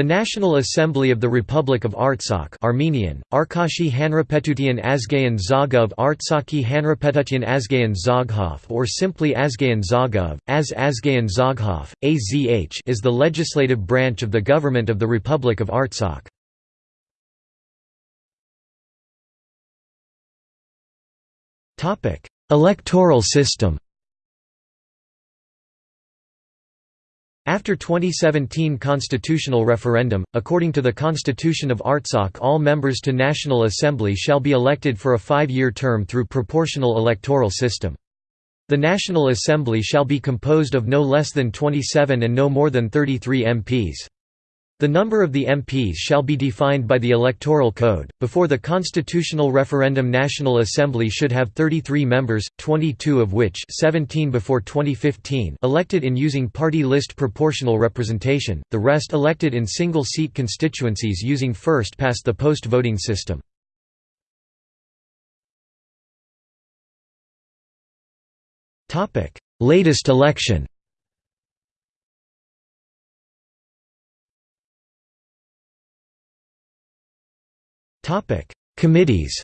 The National Assembly of the Republic of Artsakh Armenian, Arkashi Hanrapetutian Azgayan Zagov Artsakhi Hanrapetutian Azgayan Zaghav or simply Azgayan Zagov, Az Azgayan Zaghav, AZH is the legislative branch of the government of the Republic of Artsakh. Electoral system After 2017 constitutional referendum, according to the Constitution of Artsakh all members to National Assembly shall be elected for a five-year term through proportional electoral system. The National Assembly shall be composed of no less than 27 and no more than 33 MPs. The number of the MPs shall be defined by the Electoral Code. Before the constitutional referendum, National Assembly should have 33 members, 22 of which 17 before 2015 elected in using party list proportional representation, the rest elected in single-seat constituencies using first-past-the-post voting system. Latest election Committees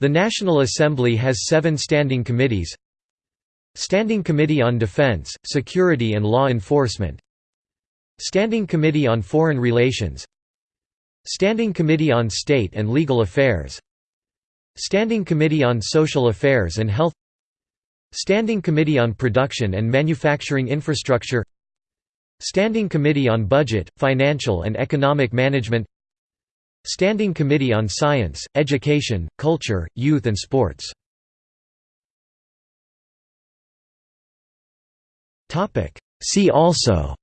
The National Assembly has seven standing committees. Standing Committee on Defense, Security and Law Enforcement. Standing Committee on Foreign Relations. Standing Committee on State and Legal Affairs. Standing Committee on Social Affairs and Health. Standing Committee on Production and Manufacturing Infrastructure Standing Committee on Budget, Financial and Economic Management Standing Committee on Science, Education, Culture, Youth and Sports. See also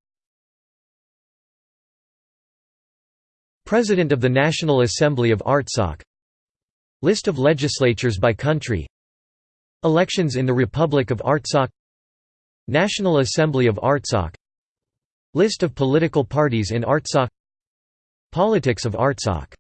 President of the National Assembly of Artsakh List of legislatures by country Elections in the Republic of Artsakh National Assembly of Artsakh List of political parties in Artsakh. Politics of Artsakh